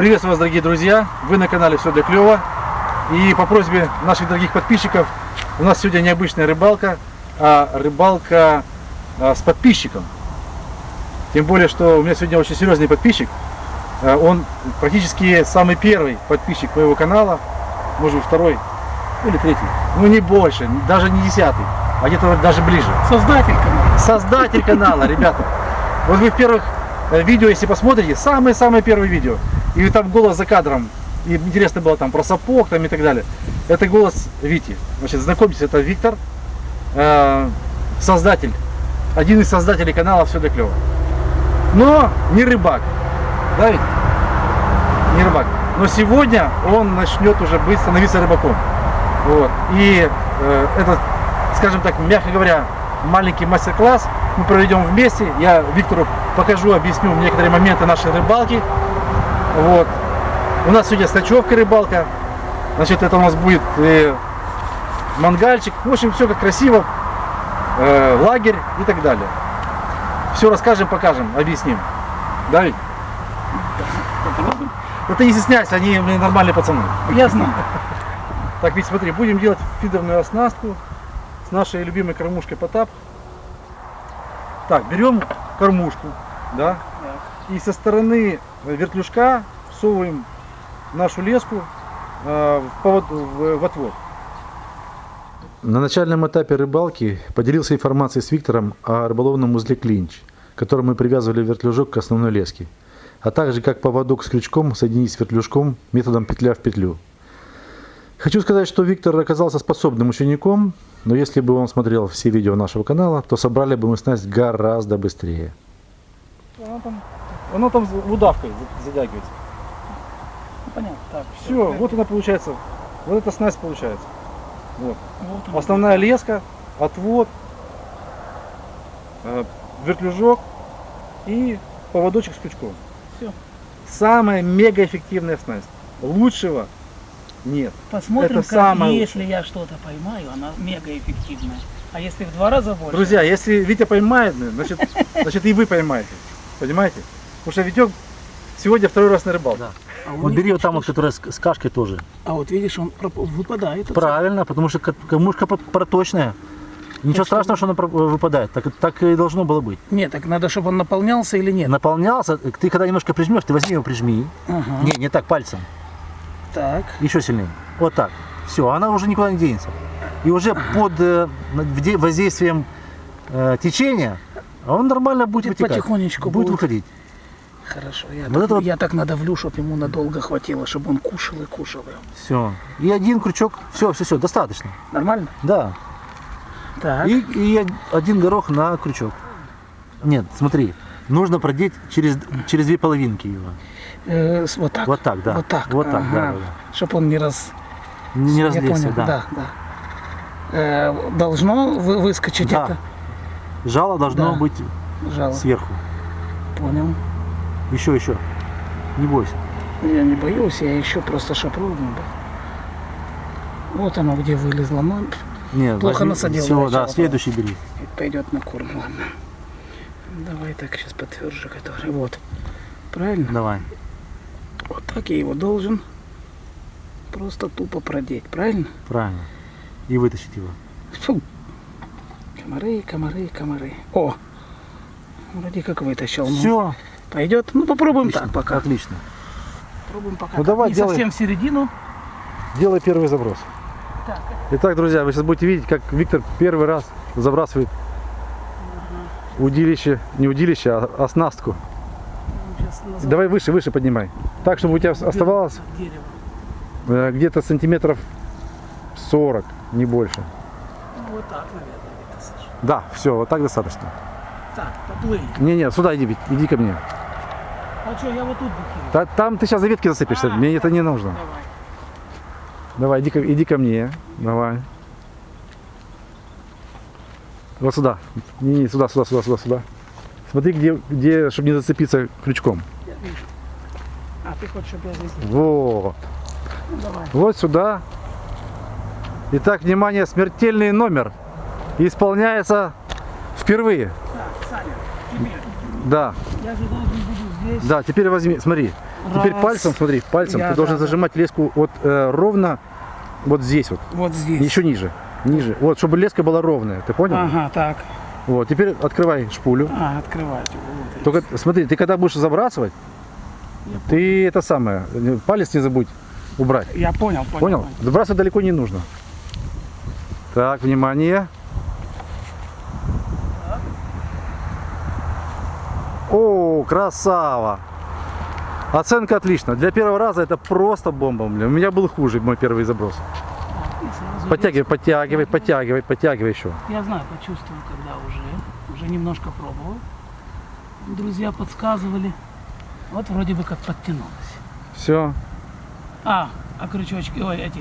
Приветствую вас, дорогие друзья! Вы на канале Все для клёва. И по просьбе наших дорогих подписчиков, у нас сегодня необычная рыбалка, а рыбалка а, с подписчиком. Тем более, что у меня сегодня очень серьезный подписчик. А, Он практически самый первый подписчик моего канала, может быть второй или третий. Ну не больше, даже не десятый, а где-то даже ближе. Создатель канала. Создатель канала, ребята. Вот вы в первых э, видео, если посмотрите, самые-самые первые видео, и там голос за кадром, и интересно было там про сапог там и так далее. Это голос Вити. Значит, знакомьтесь, это Виктор, э, создатель, один из создателей канала Все для клёва. Но не рыбак, да ведь? Не рыбак. Но сегодня он начнет уже быть, становиться рыбаком. Вот. И э, этот, скажем так, мягко говоря, маленький мастер-класс мы проведем вместе. Я Виктору покажу, объясню некоторые моменты нашей рыбалки. Вот. У нас сегодня с ночевкой рыбалка. Значит, это у нас будет э, мангальчик. В общем, все как красиво. Э, лагерь и так далее. Все расскажем, покажем, объясним. Да? Попробуем. Ну ты не стесняйся, они блин, нормальные пацаны. Я знаю. Так, ведь смотри, будем делать фидерную оснастку с нашей любимой кормушкой Потап. Так, берем кормушку, да, и со стороны вертлюжка всовываем нашу леску э, в, повод- в- в отвод. На начальном этапе рыбалки поделился информацией с Виктором о рыболовном узле клинч, которым мы привязывали вертлюжок к основной леске, а также как поводок с крючком соединить с вертлюжком методом петля в петлю. Хочу сказать, что Виктор оказался способным учеником, но если бы он смотрел все видео нашего канала, то собрали бы мы снасть гораздо быстрее. Оно там, оно там удавкой затягивается. Ну, понятно. Так, Все, вот она получается, вот эта снасть получается. Вот. Вот. Основная леска, отвод, э, вертлюжок и поводочек с крючком. Всё. Самая мега эффективная снасть. Лучшего нет. Посмотрим, это как, самое если я что-то поймаю, она мега эффективная. А если в два раза больше? Друзья, если Витя поймает, значит, значит и вы поймаете. Понимаете? Потому что Витек сегодня второй раз на рыбалке. А Вот он бери вот там вот, что- которая с, с кашкой тоже. А вот видишь, он выпадает. Правильно, потому что ка- кормушка про- проточная. Ничего Так что- страшного, что она про- выпадает. Так, так и должно было быть. Нет, так надо, чтобы он наполнялся или нет. Наполнялся, ты когда немножко прижмешь, ты возьми его прижми. Ага. Не, не так, пальцем. Так. Еще сильнее. Вот так. Все, она уже никуда не денется. И уже под э, воздействием э, течения он нормально будет, Будет вытекать. потихонечку будет будет. выходить. Хорошо. Я, Вот так, это вот- я так надавлю, чтобы ему надолго хватило, чтобы он кушал и кушал. Все. И один крючок. Все, все, все, достаточно. Нормально? Да. Так. И, и один горох на крючок. Нет, смотри, нужно продеть через, через две половинки его. Э, вот так. Вот так, да. Вот так. Вот так, да, ага. да, да. Чтобы он не раз... Не Я разлезся, понял, да. да, да. Э, должно вы- выскочить Да. это? Жало должно Да. быть Жало. сверху. Понял. Еще, еще. Не бойся. Я не боюсь, я еще просто шапру Вот оно где вылезло. Ну, Нет, Плохо насадил Все, да, следующий бери. пойдет на корм, ладно. Давай так сейчас потверже, который. Вот. Правильно? Давай. Вот так я его должен просто тупо продеть, правильно? Правильно. И вытащить его. Фу. Комары, комары, комары. О! Вроде как вытащил. ну. Все. Пойдет? Ну попробуем так пока. Отлично. Попробуем пока. Ну, так. давай, Не делай. совсем в середину. Делай первый заброс. Так, Итак, друзья, вы сейчас будете видеть, как Виктор первый раз забрасывает удилище, не удилище, а оснастку. назад Давай выше, выше поднимай. Так, чтобы у тебя оставалось дерево. э, где-то сантиметров 40, не больше. Вот так, наверное, где-то, Саша. Да, все, вот так достаточно. Так, поплыли. Не-не, сюда иди, иди ко мне. А что, я вот тут. Та- там ты сейчас за ветки А, мне это не нужно. Давай. Давай, иди, иди ко мне. Давай. Вот сюда. Не, не, сюда, сюда, сюда, сюда, сюда. Смотри, где, где, чтобы не зацепиться крючком. Я вижу. А ты хочешь, чтобы я здесь... Вот. Ну, давай. Вот сюда. Итак, внимание, смертельный номер. Исполняется впервые. Так, Саня, тебе. Да, Я же должен здесь. да, теперь возьми, смотри. Теперь Раз. пальцем, смотри, пальцем Я, ты должен да, да. зажимать леску вот э, ровно вот здесь вот, Вот здесь. еще ниже, ниже. Вот, чтобы леска была ровная, ты понял? Ага, так. Вот, теперь открывай шпулю. А, открывайте. Вот. Только смотри, ты когда будешь забрасывать, ты это самое, палец не забудь убрать. Я понял, понял. Понял? Забрасывать далеко не нужно. Так, внимание. О, красава! Оценка отлично. Для первого раза это просто бомба. Блин. У меня был хуже мой первый заброс. Подтягивай, подтягивай, подтягивай, подтягивай еще. Я знаю, почувствовал, когда уже, уже немножко пробовал. Друзья подсказывали. Вот вроде бы как подтянулось. Все. А, а крючочки, ой, эти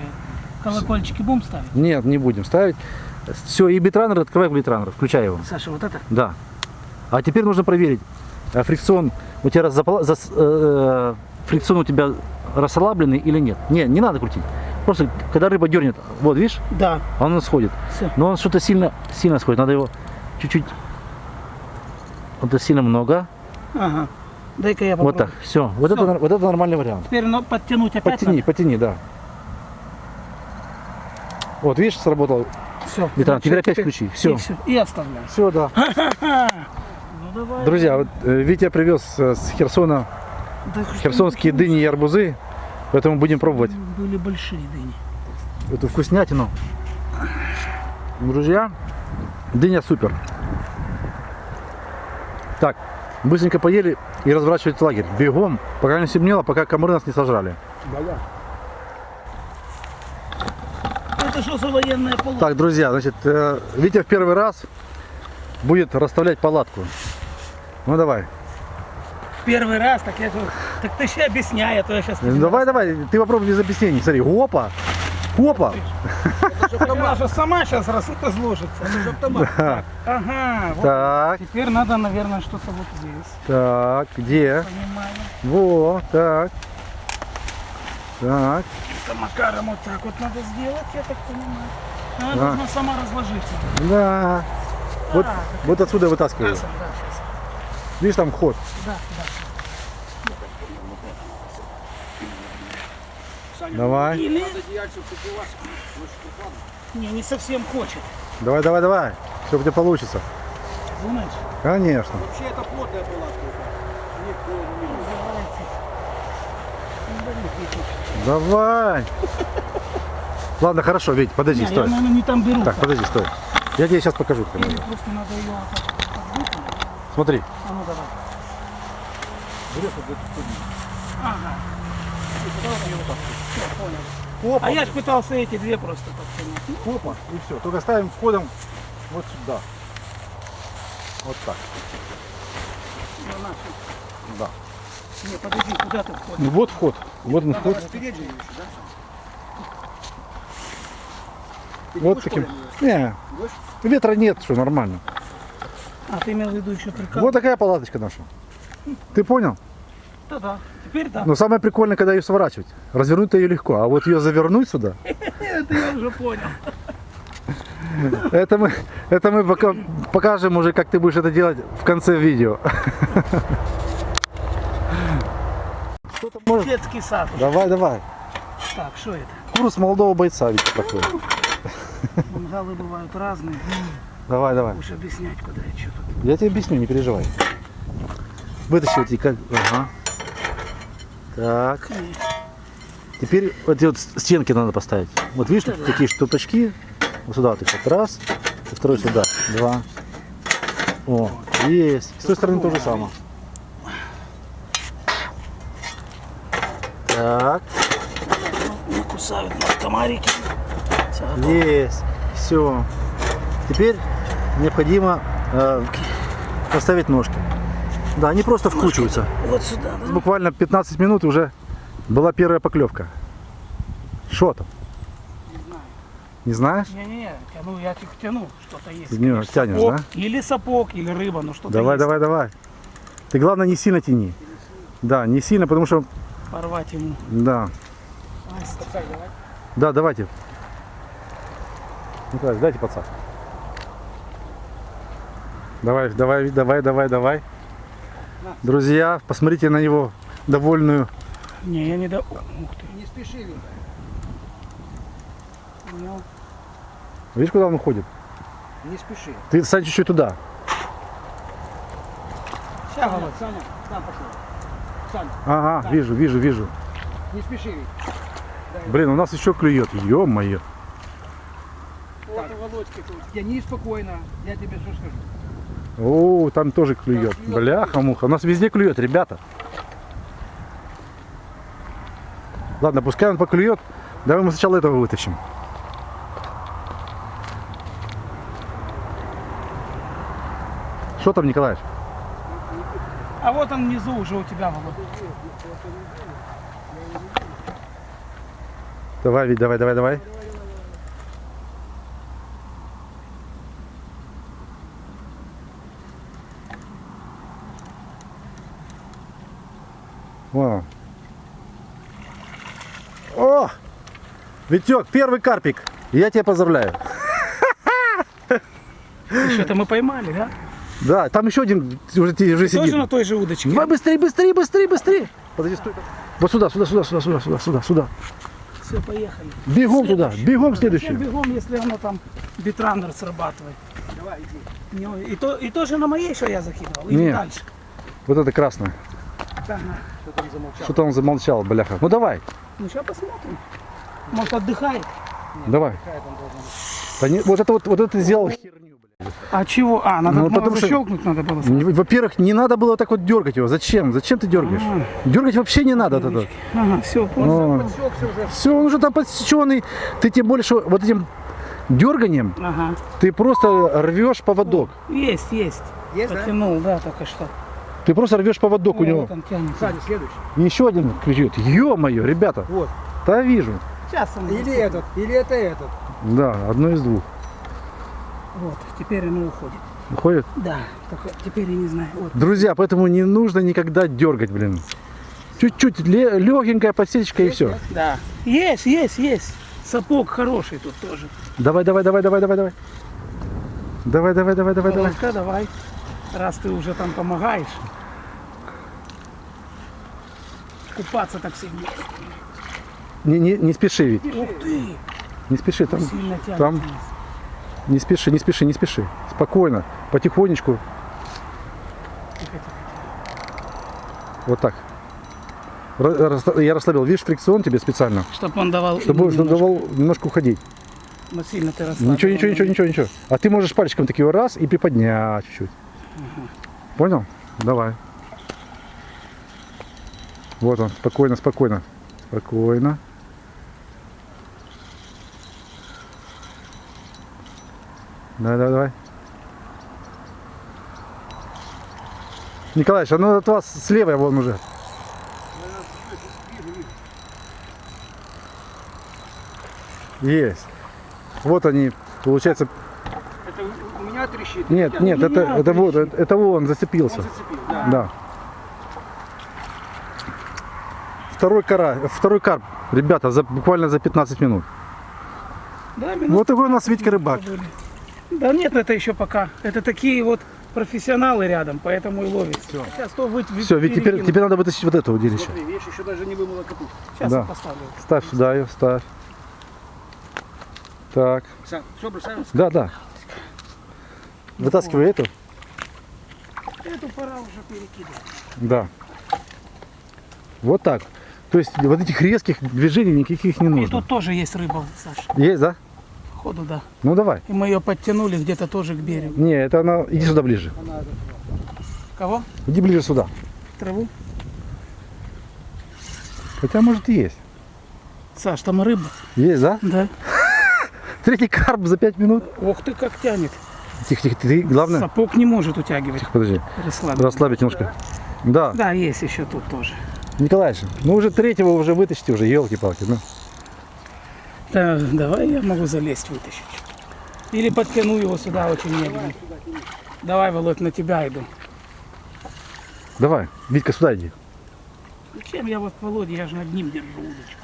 колокольчики будем ставить? Нет, не будем ставить. Все, и битранер, открывай битранер, включай его. Саша, вот это? Да. А теперь нужно проверить, фрикцион у тебя запала- зас- э, фрикцион у тебя расслабленный или нет. Не, не надо крутить. Просто когда рыба дернет, вот видишь, Да. он сходит. Всё. Но он что-то сильно, сильно сходит. Надо его чуть-чуть. Вот это сильно много. Ага. Дай-ка я Вот попробую. так. Все. Вот это, Всё. нар- вот это нормальный вариант. Теперь ну, подтянуть опять Подтяни, подтяни, да. Вот, видишь, сработал. Все. Бетран, теперь опять включи. Всё. И, всё. и оставляем. Все, да. Ну давай. Друзья, вот э, Витя привез э, с Херсона Да что херсонские дыни и арбузы. Поэтому будем пробовать Были большие дыни. эту вкуснятину. Друзья, дыня супер. Так, быстренько поели и разворачивать лагерь. Бегом, пока не стемнело, пока комары нас не сожрали. Это что за военная полоса? Так, друзья, значит, э, Витя в первый раз будет расставлять палатку. Ну давай. Первый раз, так я говорю, так ты ще объясняй, а то я сейчас... Ну, Давай, давай, ты попробуй без объяснений. Смотри, опа, опа. Она же сама сейчас раз разложится. Да. Ага, вот. Так, Теперь надо, наверное, что-то вот здесь. так, где? Понимаю. Во, так. Так, Это Макаром вот так вот надо сделать, я так понимаю. Она должна сама разложиться. да. Вот, отсюда вытаскиваю. Видишь, там ход. Да, да. Давай, Или... Не, не совсем хочет. давай, давай, давай. Все у тебя получится. Думаешь? Конечно. Вообще это плотная палатка. Давай. Ладно, хорошо, Вить, подожди, Не, я, стой. наверное, не там беру. Так, подожди, стой. Я тебе сейчас покажу. Или надо. просто надо ее вот. А ну давай. Ага. Всё, понял. Опа, А я ж пытался эти две просто подтянуть. Ну, опа, и все. Только ставим входом вот сюда. Вот так. на наши. Да. Не, подожди, куда ты входишь? Ну вот вход. Вот он вход. Спереди еще, да? Ты Вот таким. Не, ветра нет, что нормально. А ты имел в виду еще прикол? Вот такая палаточка наша. Ты понял? Да-да. Теперь да. Но самое прикольное, когда ее сворачивать. Развернуть-то ее легко, а вот ее завернуть сюда, Это я уже понял. это мы, это мы пока покажем уже, как ты будешь это делать в конце видео. Может? Детский сад. Давай, давай. Так, что это? Курс молодого бойца, ведь такой. Мангалы бывают разные. Давай, давай. Объяснять, куда и что тут. Я тебе объясню, не переживай. Вытащи вот эти как. Ага. Так. Теперь вот эти вот стенки надо поставить. Вот видишь, тут такие штупочки. Вот сюда вот их вот раз. И второй сюда. Два. О, есть. С той стороны то же самое. Так, Не кусают нас комарики. Есть. Все. Теперь необходимо э, поставить ножки. Да, они просто вкручиваются. Вот сюда, да? буквально 15 минут уже была первая поклевка. Что там? Не знаю. Не знаешь? Не-не-не, тяну, я их тяну, что-то есть. Не, конечно. тянешь, Сапог, да? Или сапог, или рыба, ну что-то Давай, есть. давай, давай. Ты главное не сильно тяни. Да, не сильно, потому что, Порвать ему. да. Да, давайте. Николай, дайте подсак. Давай, давай, давай, давай, давай. Друзья, посмотрите на его довольную Не, я не до... Ух ты. Не спеши. Понял. Видишь, куда он уходит? Не спеши. Ты стань чуть-чуть туда. Сейчас, Володь. Саня, сам пошел. Саня, Ага, вижу, вижу, вижу. не спеши, Витя. Блин, у нас еще клюет. Ё-моё. Вот у Володьки тут. Я неспокойно. Я тебе что скажу. О, там тоже клюет. Бляха-муха. У нас везде клюет, ребята. Ладно, пускай он поклюет. Давай мы сначала этого вытащим. Что там, Николаевич? А вот он внизу уже у тебя, Володь. Давай, Вить, давай, давай, давай. Вон он. О! Витек, первый карпик. Я тебя поздравляю. Что-то мы поймали, да? Да, там еще один уже, уже сидит. Тоже на той же удочке? Давай быстрее, быстрее, быстрее, быстрее. Подожди, стой. Вот сюда, сюда, сюда, сюда, сюда, сюда, сюда, сюда. Все, поехали. Бегом туда, бегом следующий. бегом, если оно там битранер срабатывает? Давай, иди. Не, И, то, и тоже на моей, что я закидывал? Или Не. дальше? Вот это красное. Ага. Что там замолчал? Что-то он замолчал, бляха. Ну давай, Ну, сейчас посмотрим. Может, отдыхает? давай. Какая там должна быть? Да не- вот это вот, вот это сделал херню, блядь. А чего? А, надо Ну, потому что- защелкнуть надо было. Во-первых, не надо было так вот дергать его. Зачем? Зачем ты дергаешь? Дергать вообще не надо тогда. Ага, все, понял. Ну, уже. все, он уже там подсеченный. Ты тем больше вот этим дерганием Ага. ты просто рвешь поводок. Есть, есть. Есть, да? Потянул, да, только что. Ты просто рвешь поводок у О, него. он. Саня, следующий. Еще один кричит. Ё-моё, ребята. Вот. Да вижу. Сейчас он. Или этот, или это этот. Да, одно из двух. Вот, теперь оно уходит. Уходит. Да, только теперь я не знаю. Вот. Друзья, поэтому не нужно никогда дергать, блин. Чуть-чуть легенькая подсечка и все. Да. Есть, есть, есть. Сапог хороший тут тоже. Давай, давай, давай, давай, давай, давай. Давай, давай, давай, давай, давай. Володька, давай. Раз ты уже там помогаешь. Купаться так сильно. Не, не, не спеши, ведь. Ух ты! Не спеши, там. Там. Не спеши, не спеши, не спеши. Спокойно, потихонечку. Тихо, тихо. Вот так. Я расслабил. Видишь, фрикцион тебе специально. Чтоб он давал. Чтобы он немножко. давал немножко уходить. Но сильно ты расслабил. Ничего, ничего, ничего, ничего, ничего. А ты можешь пальчиком такие раз и приподнять чуть-чуть. Понял? Давай. Вот он, спокойно, спокойно. Спокойно. Давай, давай, давай. Николаевич, а ну от вас слева вон уже. Есть. Вот они, получается, Это у- у меня трещит. нет, Я- нет, не это, это вот, это, это вон зацепился. Он зацепил, да. Да. Второй кара, второй карп, ребята, за, буквально за 15 минут. Да, минут Вот такой у нас Витька рыбак. Да нет, это еще пока. Это такие вот профессионалы рядом, поэтому и ловит. Сейчас то вы, Все, Вить, теперь, теперь надо вытащить вот это удилище. Смотри, видишь, еще даже не вымыла капусту. Сейчас да. я поставлю. Ставь сюда ее, ставь. Так, все, бросаем. да, да. Вытаскивай эту. Эту пора уже перекидывать. Да. Вот так. То есть вот этих резких движений никаких не И нужно. тут тоже есть рыба, Саша. Есть, да? Ходу, да. Ну давай. И мы ее подтянули где-то тоже к берегу. Не, это она. Иди сюда ближе. Кого? Иди ближе сюда. Траву? Хотя может и есть. Саш, там рыба. Есть, да? Да. Третий карп за 5 минут. Ох ты, как тянет. Тихо, тихо, ты главное. Сапог не может утягивать. Подожди. Расслабить. Расслабить немножко. Да. Да, есть еще тут тоже. Николаевич, ну уже третьего уже вытащите уже, елки-палки. Ну. Да, давай я могу залезть, вытащить. Или подтяну его сюда очень медленно. Давай, Володь, на тебя иду. Давай, Витька, сюда иди. Зачем я вот, Володя, я же над ним держу удочку.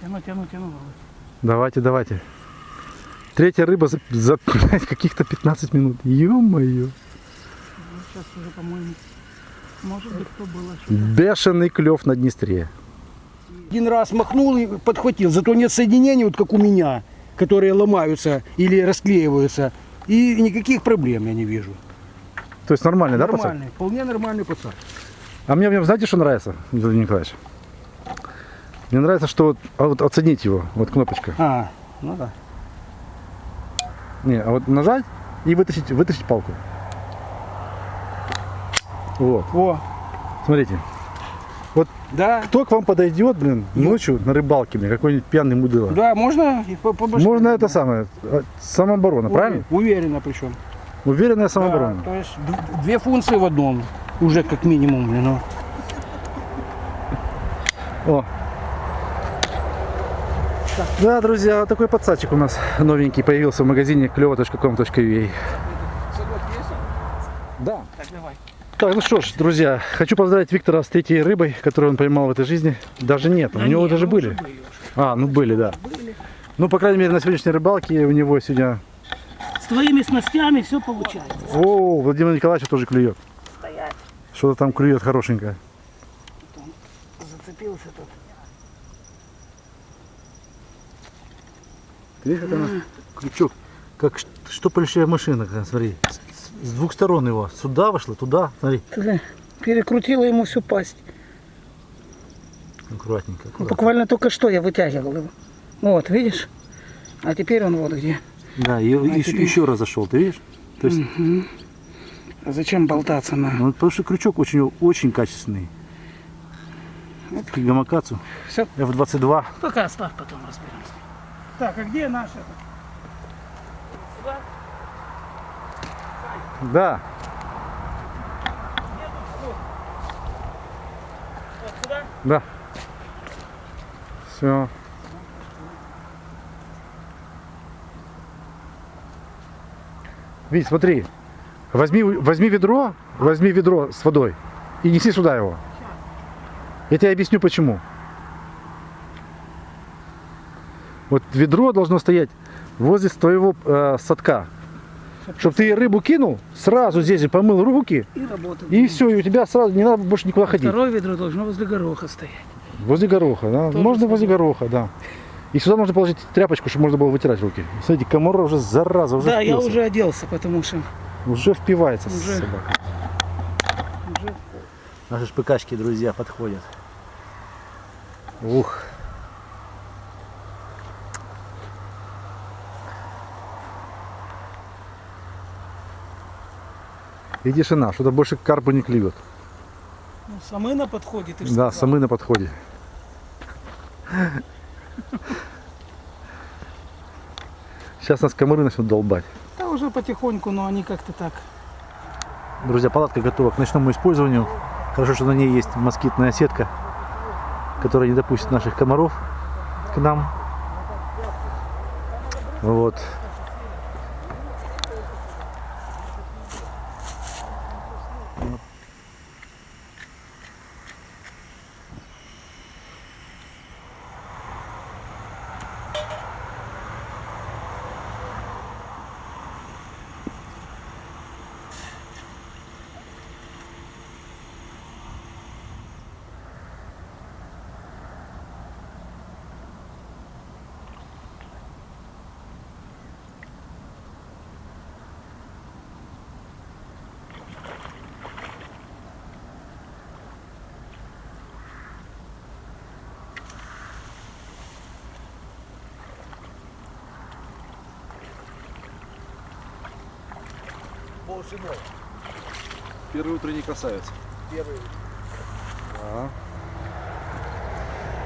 Тяну, тяну, тяну, Володь. Давайте, давайте. Третья рыба за, за каких-то 15 минут. Ё-моё. Ну, сейчас уже, по-моему, Может быть, кто было. Бешеный клев на Днестре. Один раз махнул и подхватил. Зато нет соединений, вот как у меня, которые ломаются или расклеиваются. И никаких проблем я не вижу. То есть нормальный, да, пацан? нормальный, вполне нормальный пацан. А мне в нем знаете, что нравится, Владимир Николаевич? Мне нравится, что вот, а вот оценить его, вот кнопочка. А, ну да. Не, а вот нажать и вытащить, вытащить палку. Вот, О, смотрите. да, Кто к вам подойдет, блин, ночью на рыбалке, блин, какой-нибудь пьяный мудила? да, можно и по, по башке. Можно это самое, э, самооборона, Уве- правильно? Уверенно причем. Уверенная самооборона. Да, то есть две функции в одном. Уже как минимум, блин, ну. О. Да, друзья, вот такой подсадчик у нас новенький появился в магазине клево.com.ua. Да. Так, давай. Так, ну что ж, друзья, хочу поздравить Виктора с третьей рыбой, которую он поймал в этой жизни. Даже нет, у Да него не, даже ну, были. были. А, ну были, да. Ну, по крайней мере, на сегодняшней рыбалке у него сегодня... С твоими снастями все получается. О, Владимир Николаевич тоже клюет. Стоять. Что-то там клюет хорошенькое. Зацепился тут. Видишь, как она? Крючок. Как штопольщая машина, смотри. С, двух сторон его. Сюда вошла, туда. Смотри. Перекрутила ему всю пасть. Аккуратненько. Ну, аккуратно. Буквально только что я вытягивал его. Вот, видишь? А теперь он вот где. Да, и, и теперь- еще раз зашел, ты видишь? То есть, А зачем болтаться на... ну, потому что крючок очень, очень качественный. Гамакацу. Все, F22. пока оставь, потом разберемся. Так, а где наш этот? Сюда? Да. Да. Все. Вить, смотри. Возьми, возьми ведро, возьми ведро с водой и неси сюда его. Я тебе объясню почему. Вот ведро должно стоять возле твоего э, садка. Чтобы ты рыбу кинул, сразу здесь же помыл руки, И работает. и все, и у тебя сразу не надо больше никуда ходить. Второе ведро должно возле гороха стоять. Возле гороха, да. Тоже можно возле гороха, да. И сюда можно положить тряпочку, чтобы можно было вытирать руки. Смотрите, комара уже зараза, уже да, я впился. уже оделся, потому что Уже впивается Уже. собака. уже Наши шпыкачки, друзья, подходят. Ух. И тишина, что-то больше к карпу не клюет. ну, самына подходит. ты Да, сказал. самы на подходе. Сейчас нас комары начнут долбать. Да уже потихоньку, но они как-то так. Друзья, палатка готова к ночному использованию. Хорошо, что на ней есть москитная сетка, которая не допустит наших комаров к нам. Вот. Первый утренний красавец. Первый.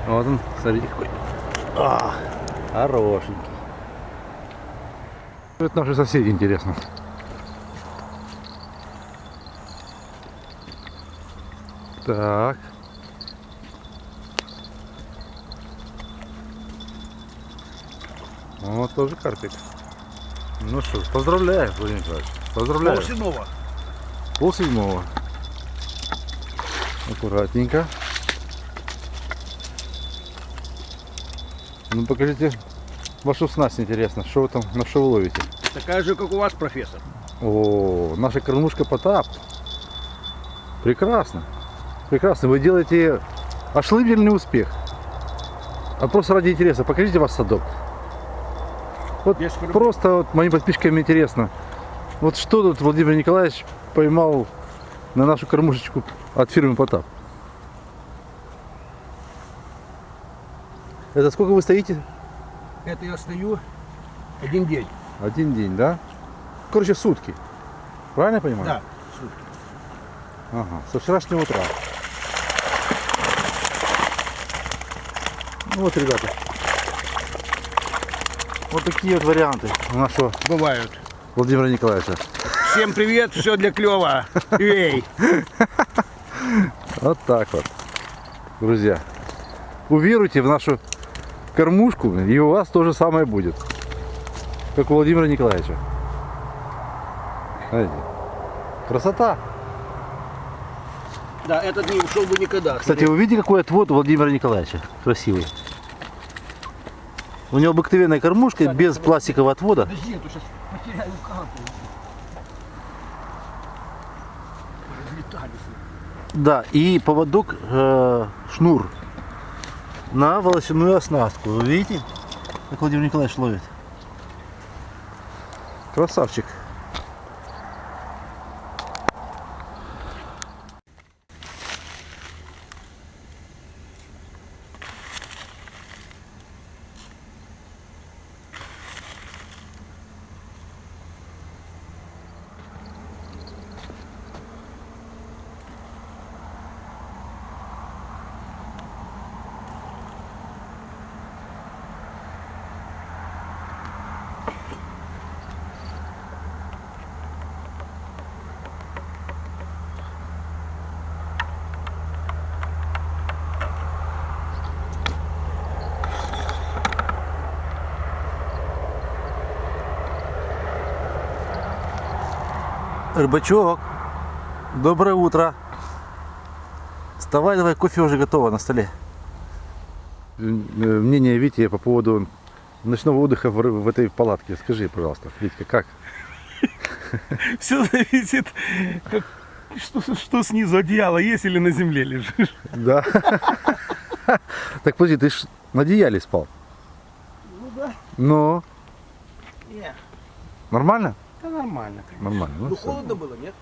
Вот он, смотрите какой. А, хорошенький. Это наши соседи, интересно. Так. Вот тоже карпик. Ну что, поздравляю, Владимир Николаевич. Поздравляю. седьмого. Пол седьмого. Аккуратненько. Ну покажите вашу снасть интересно. Что вы там, на что вы ловите? Такая же, как у вас, профессор. О, наша кормушка Потап. Прекрасно. Прекрасно. Вы делаете ошеломительный успех. А просто ради интереса, покажите ваш садок. Вот просто вот моим подписчикам интересно. Вот что тут Владимир Николаевич поймал на нашу кормушечку от фирмы Потап. Это сколько вы стоите? Это я стою один день. Один день, да? Короче, сутки. Правильно я понимаю? Да. Ага, со вчерашнего утра. Ну вот, ребята. Вот такие вот варианты у нашего Бывают. Владимира Николаевича. Всем привет, все для клёва. Эй. Вот так вот. Друзья, уверуйте в нашу кормушку, и у вас то же самое будет. Как у Владимира Николаевича. Знаете? Красота. Да, этот не ушел бы никогда. Кстати, вы видите, какой отвод у Владимира Николаевича? Красивый. У него обыкновенная кормушка без пластикового отвода. Подожди, а сейчас потеряю. Да, и поводок, э, шнур на волосяную оснастку. Вы видите, как Владимир Николаевич ловит? Красавчик. Рыбачок, доброе утро. Вставай, давай, кофе уже готово на столе. Э, Мнение Вити по поводу ночного отдыха в, в этой палатке. Скажи, пожалуйста, Витька, как? Все зависит, как- что, что снизу одеяло есть или на земле лежишь. Да. Так подожди, ты ж на одеяле спал. Ну да. Но Не, нормально? Да нормально. конечно. Нормально. ну Ну холодно было, нет?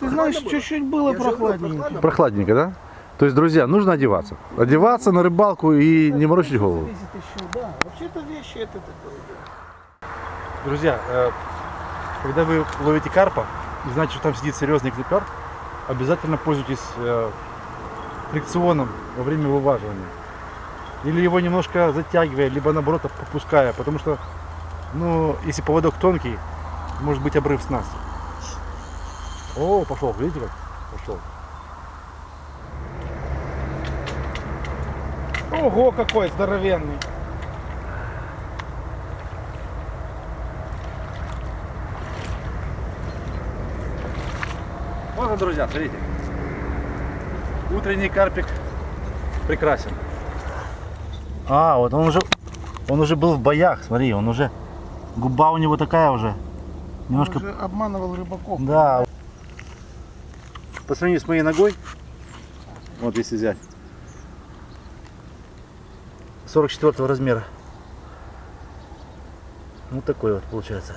Ты знаешь, чуть-чуть было говорю, прохладненько. прохладно. Прохладненько, да? То есть, друзья, нужно одеваться. Одеваться на рыбалку и не морочить голову. Еще, да. Вообще-то вещи это такое. Друзья, э, когда вы ловите карпа и знаете, что там сидит серьезный клепер, обязательно пользуйтесь э, фрикционом во время вываживания. Или его немножко затягивая, либо наоборот попуская, потому что, ну, если поводок тонкий, может быть обрыв с нас. О, пошел, видите как? Пошел. Ого, какой здоровенный. Вот он, друзья, смотрите. Утренний карпик прекрасен. А, вот он уже, он уже был в боях, смотри, он уже, губа у него такая уже, немножко, Он же обманывал рыбаков. да. По сравнению с моей ногой, вот если взять, 44 размера. Вот такой вот получается.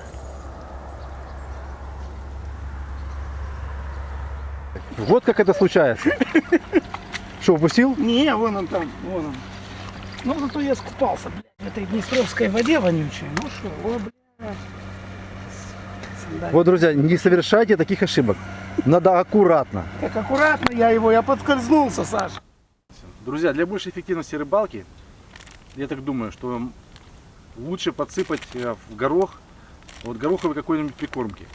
Вот как это случается. Что, упустил? Не, вон он там, вон он. Ну, зато я скупался, блядь, в этой днестровской воде вонючей. Ну что, о, блядь. Сандалии. Вот, друзья, не совершайте таких ошибок. Надо аккуратно. Так аккуратно я его, я подскользнулся, Саша. Друзья, для большей эффективности рыбалки, я так думаю, что лучше подсыпать э, в горох, вот гороховой какой-нибудь прикормки.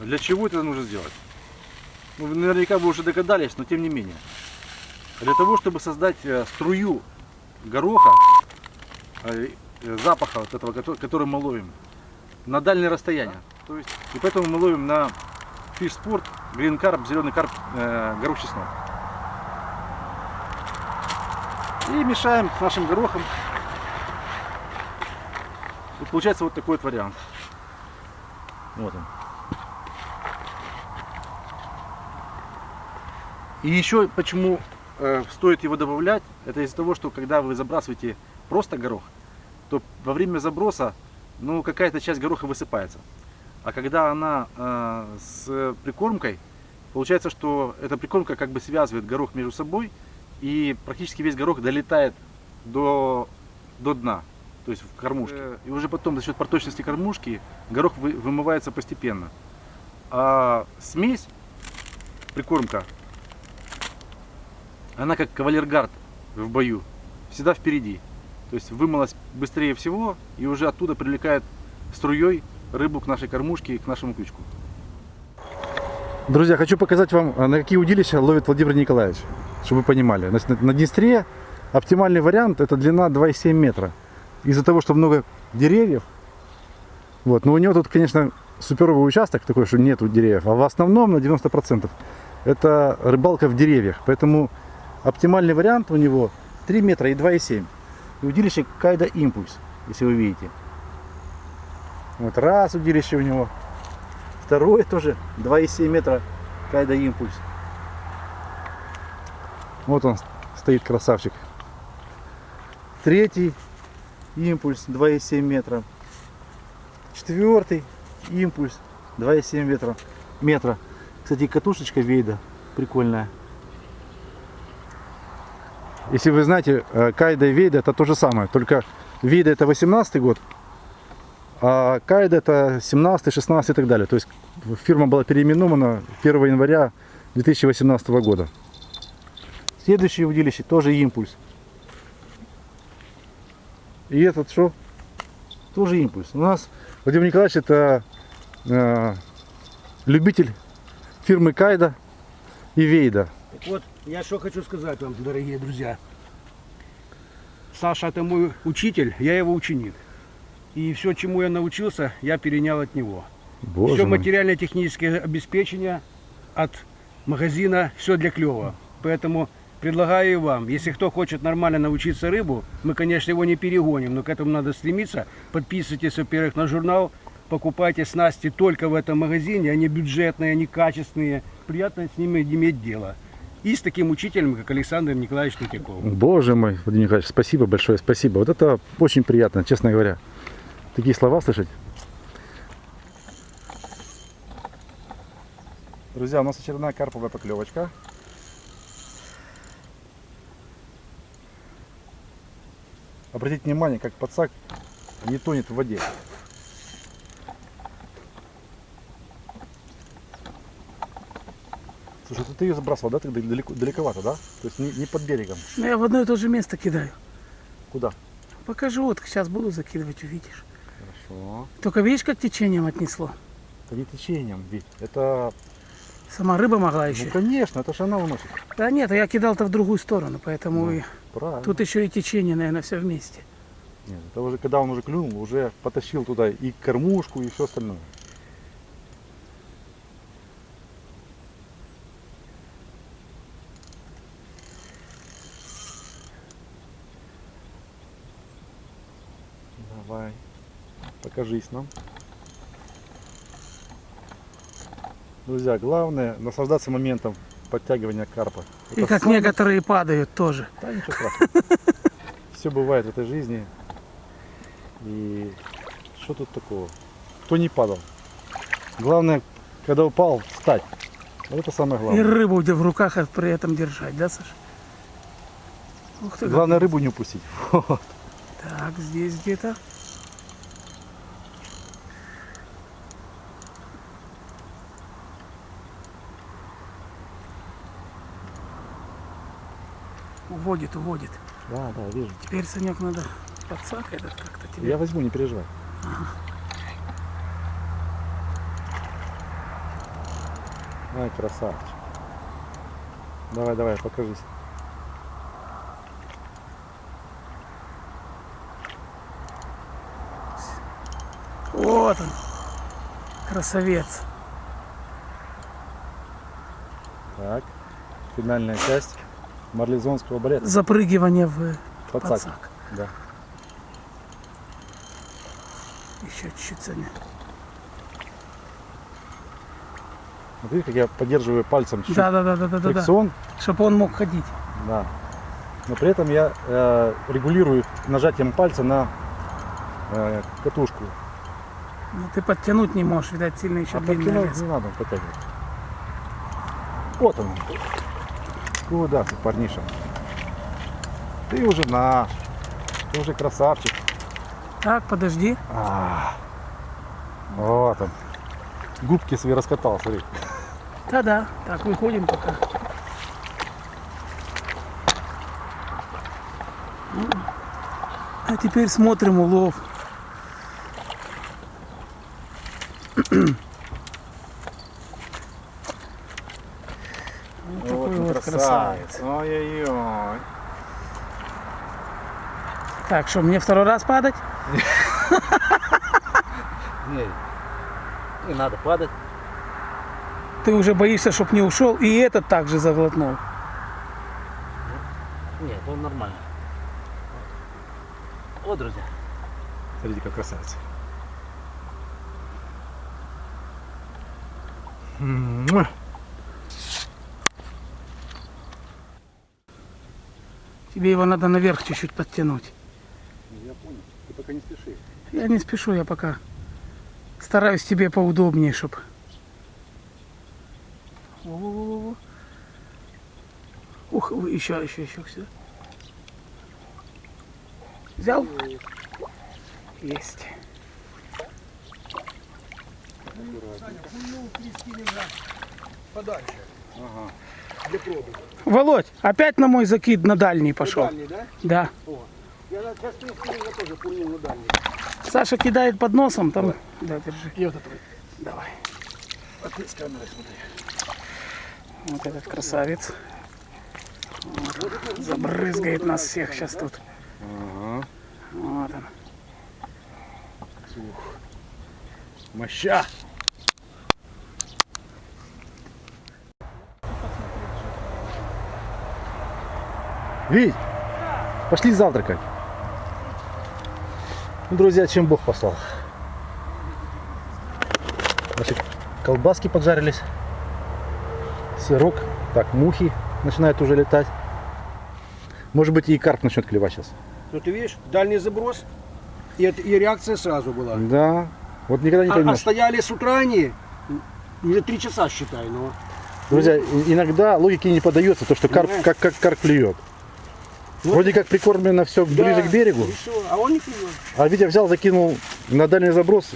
Для чего это нужно сделать? Ну, наверняка вы уже догадались, но тем не менее. Для того, чтобы создать э, струю гороха, э, запаха вот этого, кото- который мы ловим, на дальнее расстояние. То есть, и поэтому мы ловим на фиш спорт, грин карп, зеленый карп, э, горох чеснок. И мешаем с нашим горохом. И получается вот такой вот вариант. Вот он. И еще почему э, стоит его добавлять, это из-за того, что когда вы забрасываете просто горох, то во время заброса ну, какая-то часть гороха высыпается. А когда она э, с прикормкой, получается, что эта прикормка как бы связывает горох между собой, и практически весь горох долетает до, до дна, то есть в кормушке. И уже потом за счет проточности кормушки горох вы- вымывается постепенно. А смесь, прикормка, она как кавалергард в бою, всегда впереди. То есть вымылась быстрее всего и уже оттуда привлекает струей рыбу к нашей кормушке, к нашему крючку. Друзья, хочу показать вам, а, на какие удилища ловит Владимир Николаевич, чтобы вы понимали. На Днестре оптимальный вариант это длина 2,7 метра. Из-за того, что много деревьев, вот, но у него тут, конечно, суперовый участок такой, что нету деревьев, а в основном на 90% это рыбалка в деревьях. Поэтому оптимальный вариант у него 3 метра и 2,7. И удилище Кайда Импульс, если вы видите. Вот раз удилище у него, Второе тоже 2,7 метра Кайда Импульс. Вот он стоит красавчик. Третий импульс 2,7 метра. Четвертый импульс 2,7 метра. метра. Кстати, катушечка Вейда прикольная. Если вы знаете, э, Кайда и Вейда это то же самое. Только Вейда это 18 год, а Кайда это 17, 16 и так далее. То есть фирма была переименована 1 января 2018 года. Следующее удилище тоже импульс. И этот что? Тоже импульс. У нас Владимир Николаевич это э, любитель фирмы Кайда и Вейда. Так вот, я что хочу сказать вам, дорогие друзья. Саша это мой учитель, я его ученик. И все, чему я научился, я перенял от него. Боже все материально-техническое обеспечение от магазина, все для клева. Поэтому предлагаю и вам, если кто хочет нормально научиться рыбу, мы, конечно, его не перегоним, но к этому надо стремиться. Подписывайтесь, во-первых, на журнал, покупайте снасти только в этом магазине, они бюджетные, они качественные, приятно с ними иметь дело. И с таким учителем, как Александр Николаевич Тутяков. Боже мой, Владимир Николаевич, спасибо большое, спасибо. Вот это очень приятно, честно говоря. Такие слова слышать. Друзья, у нас очередная карповая поклевочка. Обратите внимание, как подсак не тонет в воде. Слушай, ты ее забрасывал, да? Тогда далеко, далековато, да? То есть не, не под берегом. Ну, я в одно и то же место кидаю. Куда? Покажу, вот сейчас буду закидывать, увидишь. Хорошо. Только видишь, как течением отнесло? Это не течением, ведь это... Сама рыба могла Ну, еще. конечно, это же она уносит. Да нет, а я кидал-то в другую сторону, поэтому и Правильно. тут еще и течение, наверное, все вместе. Нет, это уже когда он уже клюнул, уже потащил туда и кормушку, и все остальное. Давай, покажись нам. Друзья, главное наслаждаться моментом подтягивания карпа. И Это как самое- некоторые падают тоже. да, ничего страшного. Все бывает в этой жизни. И что тут такого? Кто не падал? Главное, когда упал, встать. Вот это самое И главное. рыбу где в руках а при этом держать, да, Саша? Ух ты, Главное рыбу не упустить. Вот. Так, здесь где-то. Уводит, уводит. Да, да, вижу. Теперь, Санек, надо подсак этот как-то тебе. Я возьму, не переживай. Ай, красавчик. Давай, давай, покажись. Вот он. Красавец. Так, финальная часть марлезонского балета. Запрыгивание в Подсак. подсак. Да. Еще чуть-чуть, Саня. Вот видите, как я поддерживаю пальцем чуть-чуть Да, да, да, да, да, да, да. фрикцион. Чтобы он мог ходить. Да. Но при этом я э, регулирую нажатием пальца на э, катушку. Но ты подтянуть не можешь, видать, сильно еще А длинный лес. не надо подтягивать. Вот он. Куда ты, парниша? Ты уже наш. Ты уже красавчик. Так, подожди. А, вот он. Губки свои раскатал, смотри. Да-да. Так, выходим пока. А теперь смотрим улов. Вот такой вот красавец. Ой-ой-ой. Так, что, мне второй раз падать? Не, не надо падать. Ты уже боишься, чтоб не ушел, и этот также заглотнул. Нет, он нормально. Вот, друзья. Смотрите, как красавец. Тебе его надо наверх чуть-чуть подтянуть. Пока не спеши. Я не спешу, я пока стараюсь тебе поудобнее, чтоб. Во-во-во-во. Ух, вы- еще, еще, еще сюда. Взял? Есть. Подальше. Для пробы. Володь, опять на мой закид на дальний пошел. Дальний, да? Да. Я на- сейчас я тоже пульнул на дальний. Саша кидает под носом, там. Да, держи. И вот это. Давай. А ты с камерой смотри. Вот этот красавец. Вот. Забрызгает нас всех сейчас тут. Вот он. Моща. Вить, пошли завтракать. Ну, друзья, чем Бог послал. Значит, колбаски поджарились, сырок, так, мухи начинают уже летать. Может быть, и карп начнет клевать сейчас. Ну ты видишь, дальний заброс, и, и реакция сразу была. Да, вот никогда не А, а поймешь. стояли с утра они, уже три часа считай, но Друзья, и- иногда логике не подается то, что карп, как, как карп клюет. Вот. Вроде как прикормлено все ближе Да, к берегу, всё, а он не клюет. а Витя взял, закинул на дальний заброс,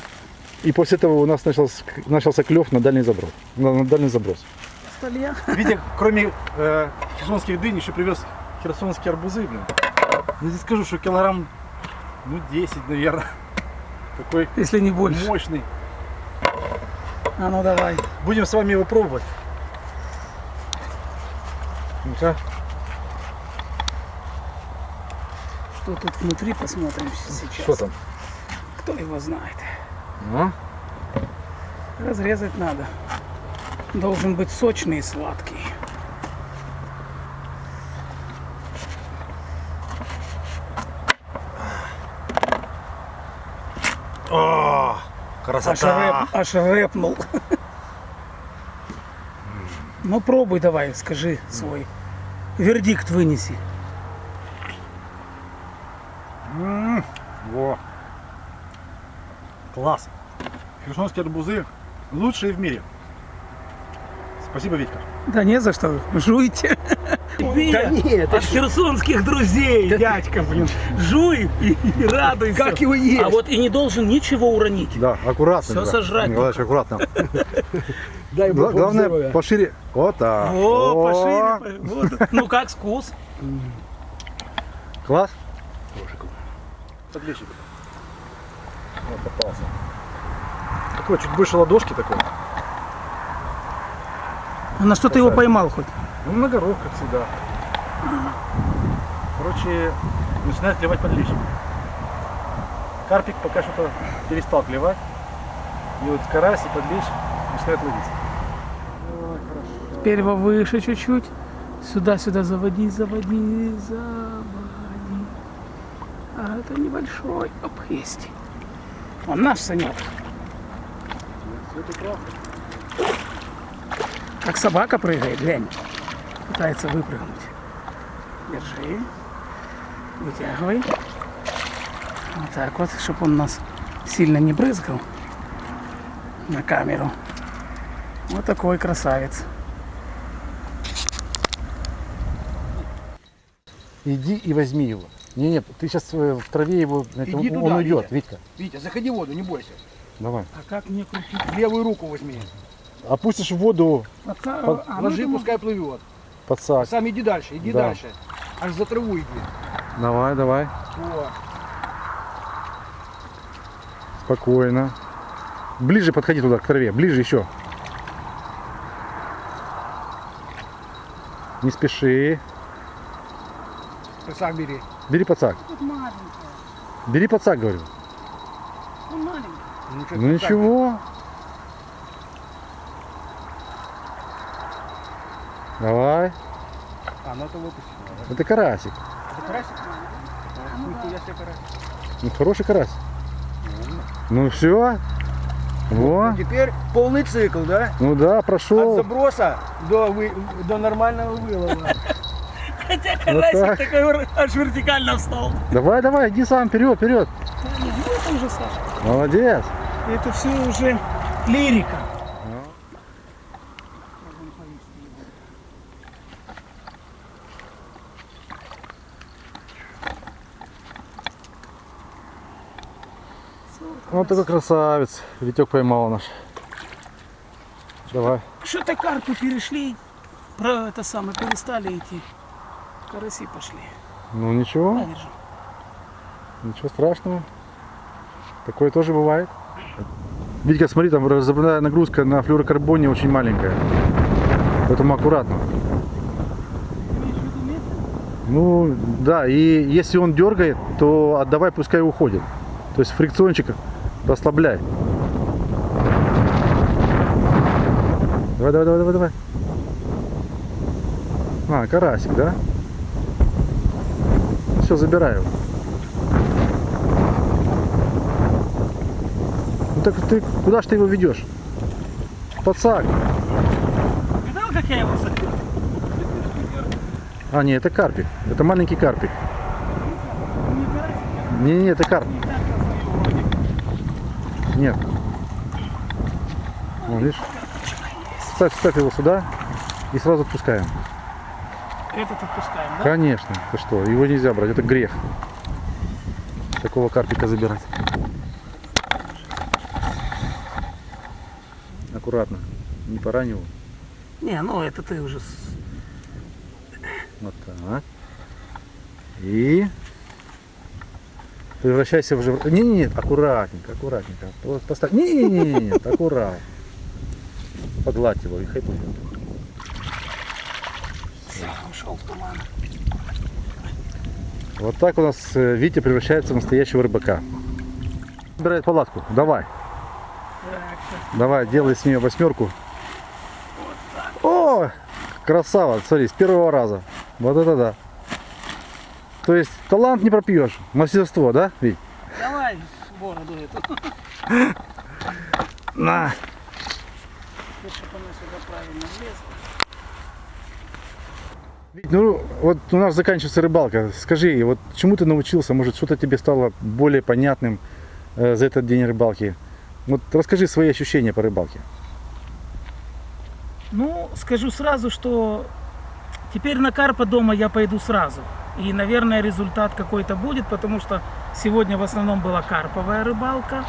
и после этого у нас начался, начался клев на дальний заброс. На, на дальний заброс. Столья. Витя, кроме э, херсонских дынь, еще привез херсонские арбузы, блин. Я тебе скажу, что килограмм, ну, 10, наверное. Такой Если не больше. мощный. А ну давай. Будем с вами его пробовать. Ну-ка. Что тут внутри, посмотрим сейчас. Что там? Кто его знает. Ну? Разрезать надо. Должен быть сочный и сладкий. О, Аж, рэп, аж рэпнул. Ну пробуй давай, скажи свой. Вердикт вынеси. Во. Класс. Херсонские арбузы лучшие в мире. Спасибо, Витька. Да не за что, жуйте. Да нет, От херсонских друзей, дядька, блин. Жуй и, и радуйся. как его есть? А вот и не должен ничего уронить. Да, аккуратно. Всё Николай. сожрать Николаевич, аккуратно. Дай Бог Главное, здоровья. пошире. Вот так. О, пошире. Вот. Ну как вкус? Класс. Подлещик. Вот попался. Такой, чуть больше ладошки такой. А на что ты его поймал хоть? Ну, на горох, как всегда. Короче, начинает клевать подлещик. Карпик пока что-то перестал клевать. И вот карась и подлещ начинают ловиться. Теперь его выше чуть-чуть. Сюда, сюда заводи, заводи, заводи. А это небольшой. Оп, есть. Он наш Санек. Как собака прыгает, глянь. Пытается выпрыгнуть. Держи. Вытягивай. Вот так вот, чтобы он нас сильно не брызгал на камеру. Вот такой красавец. Иди и возьми его. Не, не, ты сейчас в траве его, Иди он туда, уйдет, Витя. Витька. Витя, заходи в воду, не бойся. Давай. А как мне крутить? Левую руку возьми. Опустишь в воду Отца- Под- а, ну, Ложи, думаю, пускай плывет. под сак. Сам иди дальше, иди Да. дальше. Аж за траву иди. Давай, давай. Вот. Спокойно. Ближе подходи туда, к траве. Ближе еще. Не спеши. Сам бери. Бери подсак. Тут маленькая. Бери подсак, говорю. Ну, маленькая. Ну, Ну ты ничего. Давай. А, ну это выпустить надо. Это карасик. Это карасик? А, Нихуя себе карасик. Ну, хороший карась. Ну все. Во. Теперь полный цикл, да? Ну да, От прошел. заброса до, вы- до нормального вылова. Карасик карасик так. такой аж вертикально встал. Давай, давай, иди сам, вперед, вперед. Ну, это уже Саша. Молодец. Это все уже лирика. Вот такой красавец. Витек поймал наш. Давай. Что-то карпы перешли, про это самое, перестали идти. Караси пошли. Ну ничего, На, держи. ничего страшного. Такое тоже бывает. Витька, смотри, там разобранная нагрузка на флюорокарбоне очень маленькая. Поэтому аккуратно. Ну, да, и если он дергает, то отдавай, пускай уходит. То есть фрикциончик расслабляй. Давай, давай, давай, давай, давай. А, карасик, да? Все, забираю. Ну так ты куда ж ты его ведешь? Подсак. Видал, как я его закрыл? А, не, это карпик. Это маленький карпик. Не, не, это карп. Нет. Вон, видишь? Ставь, ставь его сюда и сразу отпускаем. Этот отпускаем, да? Конечно. Ты что, его нельзя брать, это грех. Такого карпика забирать. Аккуратно. Не порань его. Не, ну это ты уже... Вот так. И превращайся в жив... Не, не, нет, аккуратненько, аккуратненько. Поставь. Не, не, не, не, нет, аккуратно. Погладь его и хай. Ушел в туман. Вот так у нас э, Витя превращается в настоящего рыбака. Собирает палатку. Давай. Давай, делай с нее восьмерку. О, красава, смотри, с первого раза. Вот это да. То есть талант не пропьешь, мастерство, да, Вить? Давай бороду эту. На. Чтобы она сюда правильно влезла. Ну, вот у нас заканчивается рыбалка. Скажи, вот чему ты научился? Может, что-то тебе стало более понятным э, за этот день рыбалки? Вот расскажи свои ощущения по рыбалке. Ну, скажу сразу, что теперь на карпа дома я пойду сразу. И, наверное, результат какой-то будет, потому что сегодня в основном была карповая рыбалка.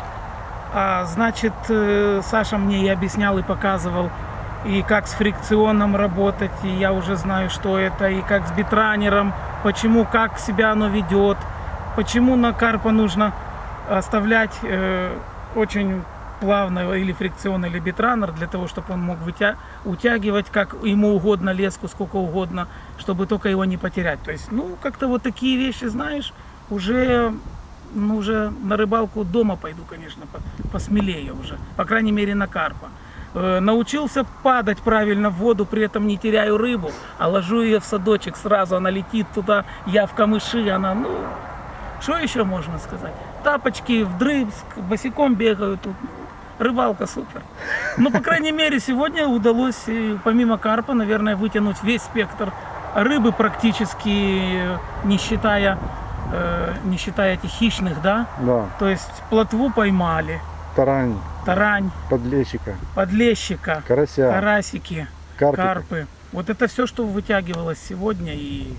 А, значит, э, Саша мне и объяснял, и показывал, и как с фрикционом работать, и я уже знаю, что это, и как с битранером, почему, как себя оно ведет, почему на карпа нужно оставлять э, очень плавно или фрикцион, или битранер, для того, чтобы он мог вытя- утягивать как ему угодно леску, сколько угодно, чтобы только его не потерять. То есть, ну, как-то вот такие вещи, знаешь, уже, ну, уже на рыбалку дома пойду, конечно, по- посмелее уже, по крайней мере, на карпа. Э, Научился падать правильно в воду, при этом не теряю рыбу, а ложу ее в садочек сразу, она летит туда, я в камыши, она, ну, что еще можно сказать? Тапочки вдрызг, босиком бегаю тут. рыбалка супер. Ну, по крайней мере, сегодня удалось, помимо карпа, наверное, вытянуть весь спектр рыбы практически, не считая, э, не считая этих хищных, да. Да, То есть плотву поймали, тарань, тарань, подлещика, подлещика, карася, карасики, карпика. карпы. Вот это все, что вытягивалось сегодня. И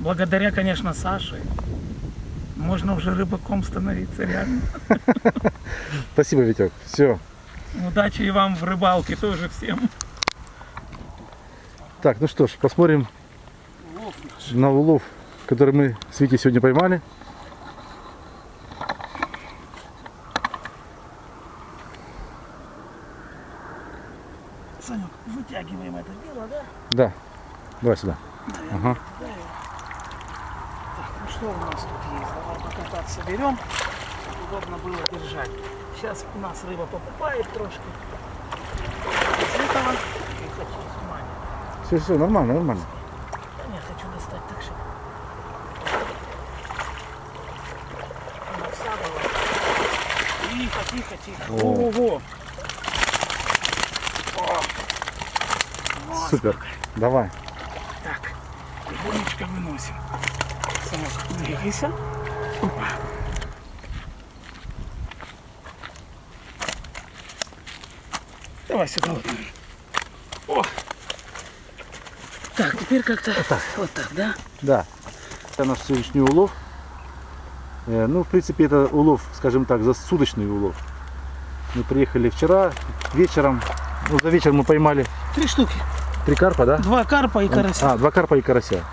благодаря, конечно, Саше можно уже рыбаком становиться реально. Спасибо, Витек. Все. Удачи и вам в рыбалке тоже всем. Так, ну что ж, посмотрим на улов, который мы с Витей сегодня поймали. Санек, вытягиваем это дело, да? Да. Давай сюда. Ага. Так, ну что у нас тут есть? Давай пока так соберем, чтобы удобно было держать. Сейчас у нас рыба покупает трошки. Из этого и хочу внимание. Все, все, нормально, нормально. Да нет, хочу достать так, чтобы она вся была. Тихо, тихо, тихо. О. Супер. Давай. Так, тихонечко выносим. Двигайся. Опа. Давай сюда. Вот. О. Так, теперь как-то вот так, да? Да. Это наш сегодняшний улов. Э, Ну, в принципе, это улов, скажем так, засудочный улов. Мы приехали вчера вечером. Ну, за вечер мы поймали Три штуки. Три карпа, да? Два карпа и карася. А, два карпа и карася.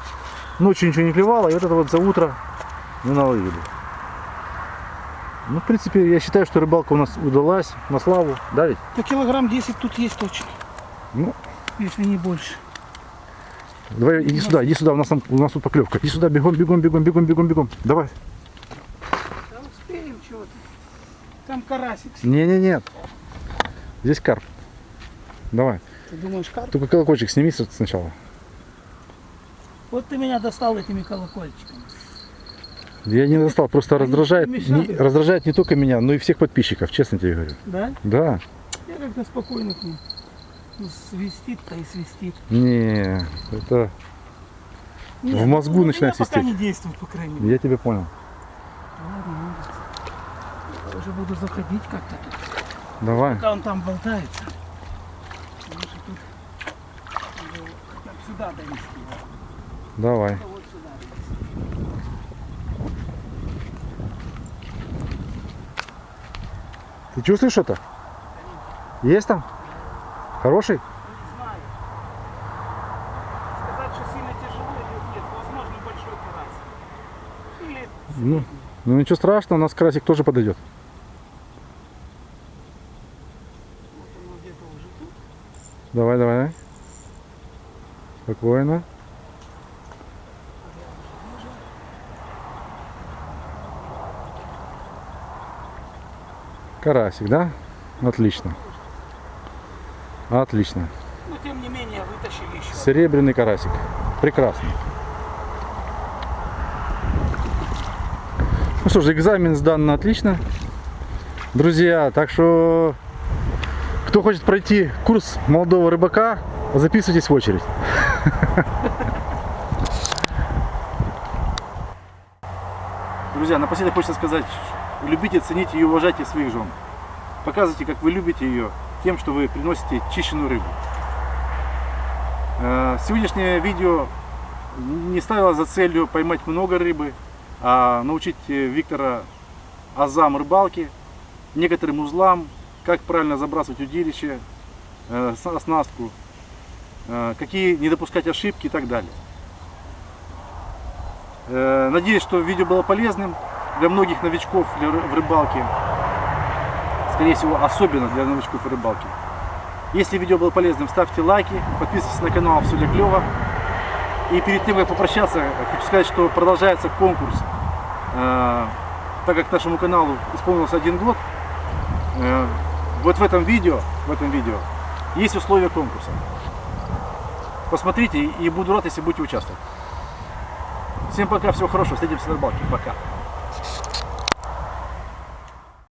Ночью ничего не клевало, и вот это вот за утро мы наловили. Ну, в принципе, я считаю, что рыбалка у нас удалась на славу. Да ведь? По килограмм 10 тут есть точно, Ну, если не больше. давай, иди сюда, иди сюда, у нас, там, у нас тут поклевка. Иди сюда, бегом, бегом, бегом, бегом, бегом, бегом. Давай. Да успеем чего-то. Там карасик. Не-не-не. Здесь карп. Давай. Ты думаешь, карп? Только колокольчик сними сначала. Вот ты меня достал этими колокольчиками. Я не достал, просто Они раздражает, не раздражает не только меня, но и всех подписчиков, честно тебе говорю. Да? Да. Я как-то спокойно к ним. Ну, Свистит-то и свистит. Не, это Нет, В мозгу ну, начинает меня пока свистеть. не действует, по крайней мере. я тебя понял. Ладно, ладно. Я уже буду заходить как-то тут. Давай. Пока он там болтается. Лучше тут его хотя бы сюда довести. Давай. Ты чувствуешь что-то? Есть там? Хороший? Не знаю. Сказать, что сильно тяжело или нет, возможно, большой карась. Или Ну, ну ничего страшного, у нас красик тоже подойдет. вот тут. Давай, давай. Спокойно. Карасик, да? Отлично. Отлично. Но тем не менее вытащили еще. Серебряный карасик. Прекрасно. Ну что ж, экзамен сдан на отлично. Друзья, так что кто хочет пройти курс молодого рыбака, записывайтесь в очередь. Друзья, напоследок хочется сказать, любите, цените и уважайте своих жен. Показывайте, как вы любите ее, тем, что вы приносите чищенную рыбу. Э, Сегодняшнее видео не ставило за целью поймать много рыбы, а научить э, Виктора азам рыбалки, некоторым узлам, как правильно забрасывать удилище, э, оснастку, какие не допускать ошибки и так далее. Э, Надеюсь, что видео было полезным для многих новичков в рыбалке. Скорее всего, особенно для новичков в рыбалке. Если видео было полезным, ставьте лайки, подписывайтесь на канал Все для клёва. И перед тем, как попрощаться, хочу сказать, что продолжается конкурс. Э, Так как нашему каналу исполнился один год, э, вот в этом видео, в этом видео есть условия конкурса. Посмотрите и буду рад, если будете участвовать. Всем пока, всего хорошего, встретимся на рыбалке. Пока.